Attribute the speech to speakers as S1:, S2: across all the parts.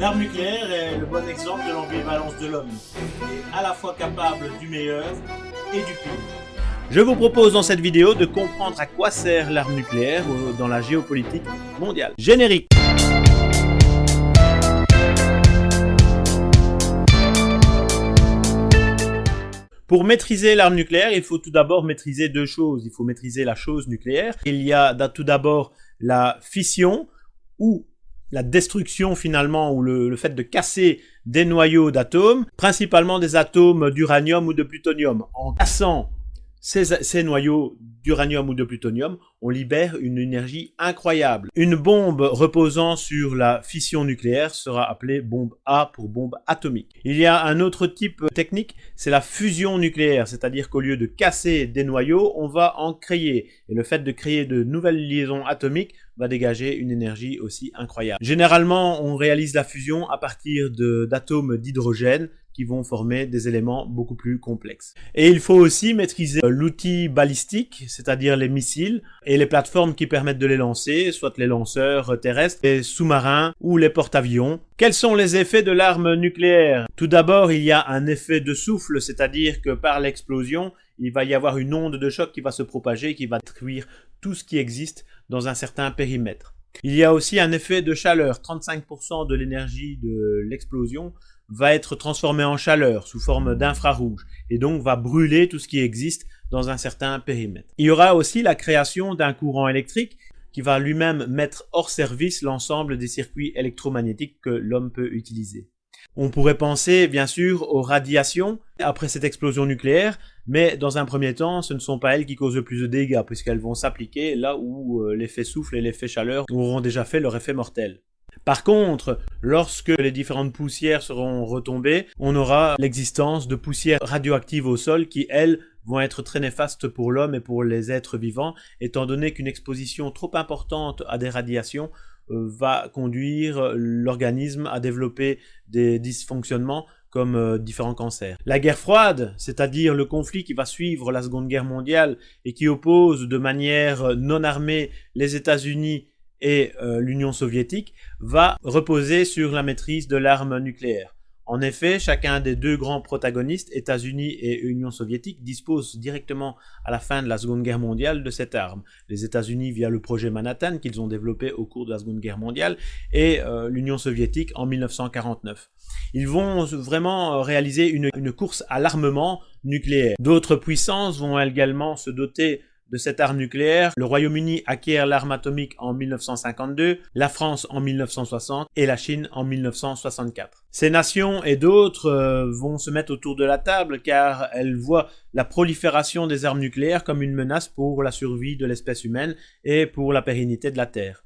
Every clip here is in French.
S1: L'arme nucléaire est le bon exemple de l'ambivalence de l'homme, à la fois capable du meilleur et du pire. Je vous propose dans cette vidéo de comprendre à quoi sert l'arme nucléaire dans la géopolitique mondiale. Générique Pour maîtriser l'arme nucléaire, il faut tout d'abord maîtriser deux choses. Il faut maîtriser la chose nucléaire. Il y a tout d'abord la fission, ou la destruction finalement, ou le, fait de casser des noyaux d'atomes, principalement des atomes d'uranium ou de plutonium. En cassant ces, noyaux d'uranium ou de plutonium, on libère une énergie incroyable. Une bombe reposant sur la fission nucléaire sera appelée bombe A pour bombe atomique. Il y a un autre type technique, c'est la fusion nucléaire, c'est-à-dire qu'au lieu de casser des noyaux, on va en créer. Et le fait de créer de nouvelles liaisons atomiques va dégager une énergie aussi incroyable. Généralement, on réalise la fusion à partir d'atomes d'hydrogène vont former des éléments beaucoup plus complexes. Et il faut aussi maîtriser l'outil balistique, c'est-à-dire les missiles, et les plateformes qui permettent de les lancer, soit les lanceurs terrestres, les sous-marins ou les porte-avions. Quels sont les effets de l'arme nucléaire? Tout d'abord, il y a un effet de souffle, c'est-à-dire que par l'explosion, il va y avoir une onde de choc qui va se propager, qui va détruire tout ce qui existe dans un certain périmètre. Il y a aussi un effet de chaleur. 35% de l'énergie de l'explosion va être transformée en chaleur sous forme d'infrarouge et donc va brûler tout ce qui existe dans un certain périmètre. Il y aura aussi la création d'un courant électrique qui va lui-même mettre hors service l'ensemble des circuits électromagnétiques que l'homme peut utiliser. On pourrait penser bien sûr aux radiations après cette explosion nucléaire, mais dans un premier temps, ce ne sont pas elles qui causent le plus de dégâts, puisqu'elles vont s'appliquer là où euh, l'effet souffle et l'effet chaleur auront déjà fait leur effet mortel. Par contre, lorsque les différentes poussières seront retombées, on aura l'existence de poussières radioactives au sol qui, elles, vont être très néfastes pour l'homme et pour les êtres vivants, étant donné qu'une exposition trop importante à des radiations euh, va conduire l'organisme à développer des dysfonctionnements comme euh, différents cancers. La guerre froide, c'est-à-dire le conflit qui va suivre la Seconde Guerre mondiale et qui oppose de manière non armée les États-Unis et euh, l'Union soviétique, va reposer sur la maîtrise de l'arme nucléaire. En effet, chacun des deux grands protagonistes, États-Unis et Union soviétique, dispose directement à la fin de la Seconde Guerre mondiale de cette arme. Les États-Unis via le projet Manhattan qu'ils ont développé au cours de la Seconde Guerre mondiale et euh, l'Union soviétique en 1949. Ils vont vraiment euh, réaliser une, une course à l'armement nucléaire. D'autres puissances vont également se doter de cette arme nucléaire, le Royaume-Uni acquiert l'arme atomique en 1952, la France en 1960 et la Chine en 1964. Ces nations et d'autres euh, vont se mettre autour de la table car elles voient la prolifération des armes nucléaires comme une menace pour la survie de l'espèce humaine et pour la pérennité de la Terre.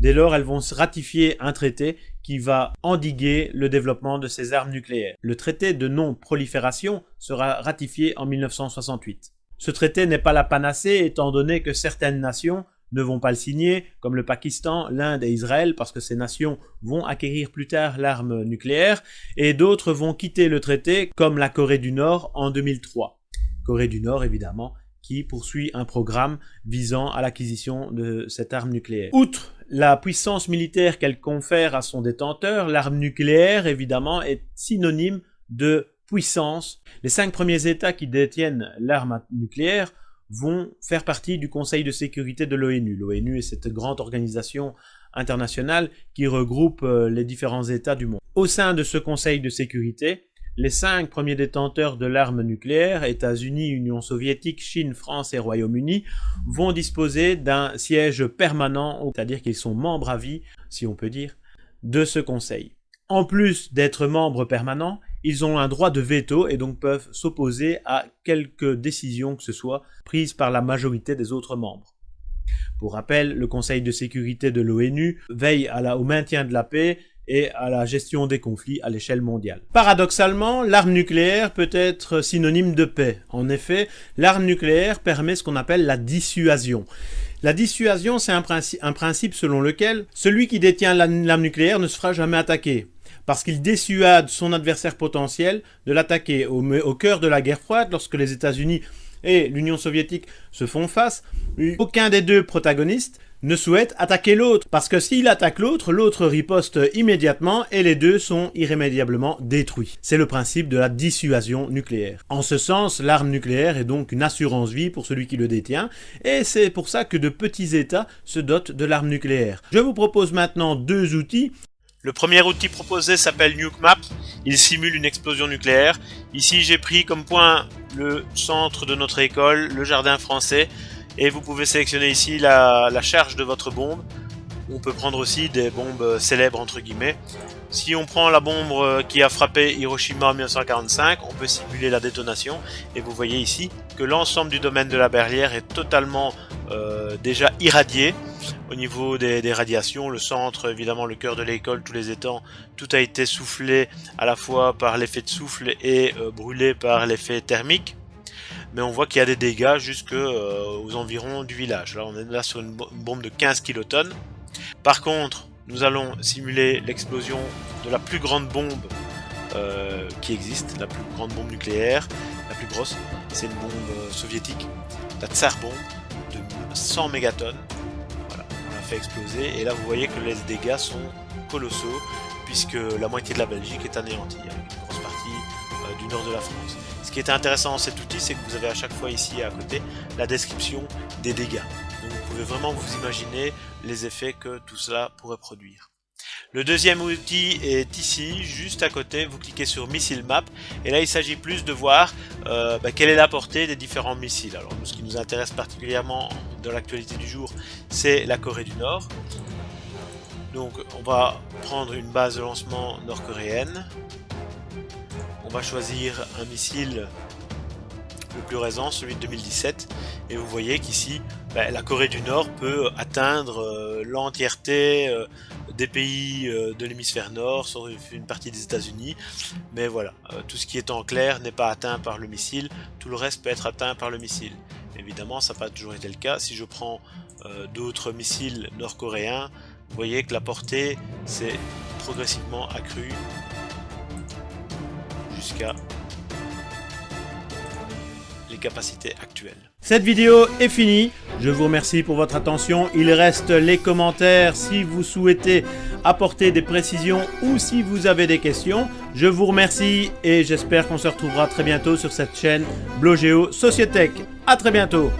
S1: Dès lors, elles vont ratifier un traité qui va endiguer le développement de ces armes nucléaires. Le traité de non-prolifération sera ratifié en 1968. Ce traité n'est pas la panacée étant donné que certaines nations ne vont pas le signer, comme le Pakistan, l'Inde et Israël, parce que ces nations vont acquérir plus tard l'arme nucléaire, et d'autres vont quitter le traité, comme la Corée du Nord en 2003. Corée du Nord, évidemment, qui poursuit un programme visant à l'acquisition de cette arme nucléaire. Outre la puissance militaire qu'elle confère à son détenteur, l'arme nucléaire, évidemment, est synonyme de puissance, les cinq premiers États qui détiennent l'arme nucléaire vont faire partie du Conseil de sécurité de l'ONU. L'ONU est cette grande organisation internationale qui regroupe euh, les différents États du monde. Au sein de ce Conseil de sécurité, les cinq premiers détenteurs de l'arme nucléaire, États-Unis, Union soviétique, Chine, France et Royaume-Uni, vont disposer d'un siège permanent, c'est-à-dire qu'ils sont membres à vie, si on peut dire, de ce Conseil. En plus d'être membres permanents, ils ont un droit de veto et donc peuvent s'opposer à quelque décision que ce soit prise par la majorité des autres membres. Pour rappel, le Conseil de sécurité de l'ONU veille au maintien de la paix et à la gestion des conflits à l'échelle mondiale. Paradoxalement, l'arme nucléaire peut être synonyme de paix. En effet, l'arme nucléaire permet ce qu'on appelle la dissuasion. La dissuasion, c'est un, un, principe selon lequel celui qui détient l'arme nucléaire ne se fera jamais attaquer parce qu'il dissuade son adversaire potentiel de l'attaquer. Au, cœur de la guerre froide, lorsque les États-Unis et l'Union soviétique se font face, aucun des deux protagonistes ne souhaite attaquer l'autre. Parce que s'il attaque l'autre, l'autre riposte immédiatement et les deux sont irrémédiablement détruits. C'est le principe de la dissuasion nucléaire. En ce sens, l'arme nucléaire est donc une assurance vie pour celui qui le détient et c'est pour ça que de petits États se dotent de l'arme nucléaire. Je vous propose maintenant deux outils
S2: le premier outil proposé s'appelle NukeMap. Il simule une explosion nucléaire. Ici, j'ai pris comme point le centre de notre école, le jardin français. Et vous pouvez sélectionner ici la, charge de votre bombe. On peut prendre aussi des bombes célèbres entre guillemets. Si on prend la bombe qui a frappé Hiroshima en 1945, on peut simuler la détonation. Et vous voyez ici que l'ensemble du domaine de la berlière est totalement euh, déjà irradié. Au niveau des, radiations, le centre, évidemment le cœur de l'école, tous les étangs, tout a été soufflé à la fois par l'effet de souffle et euh, brûlé par l'effet thermique. Mais on voit qu'il y a des dégâts jusque euh, aux environs du village. Là, on est là sur une, bombe de 15 kilotonnes. Par contre, nous allons simuler l'explosion de la plus grande bombe euh, qui existe, la plus grande bombe nucléaire, la plus grosse, c'est une bombe soviétique, la Tsar bombe de 100 mégatonnes exploser. Et là, vous voyez que les dégâts sont colossaux, puisque la moitié de la Belgique est anéantie, avec une grosse partie euh, du nord de la France. Ce qui est intéressant dans cet outil, c'est que vous avez à chaque fois ici à côté la description des dégâts. Donc vous pouvez vraiment vous imaginer les effets que tout cela pourrait produire. Le deuxième outil est ici, juste à côté, vous cliquez sur Missile Map, et là il s'agit plus de voir euh, bah, quelle est la portée des différents missiles. Alors ce qui nous intéresse particulièrement dans l'actualité du jour, c'est la Corée du Nord. Donc on va prendre une base de lancement nord-coréenne. On va choisir un missile le plus récent, celui de 2017. Et vous voyez qu'ici, bah, la Corée du Nord peut atteindre euh, l'entièreté euh, des pays euh, de l'hémisphère nord, sauf une partie des États-Unis. Mais voilà, tout ce qui est en clair n'est pas atteint par le missile, tout le reste peut être atteint par le missile. Évidemment, ça n'a pas toujours été le cas. Si je prends d'autres missiles nord-coréens, vous voyez que la portée s'est progressivement accrue jusqu'à capacités actuelles.
S1: Cette vidéo est finie. Je vous remercie pour votre attention. Il reste les commentaires si vous souhaitez apporter des précisions ou si vous avez des questions. Je vous remercie et j'espère qu'on se retrouvera très bientôt sur cette chaîne Blogeo Societech. A très bientôt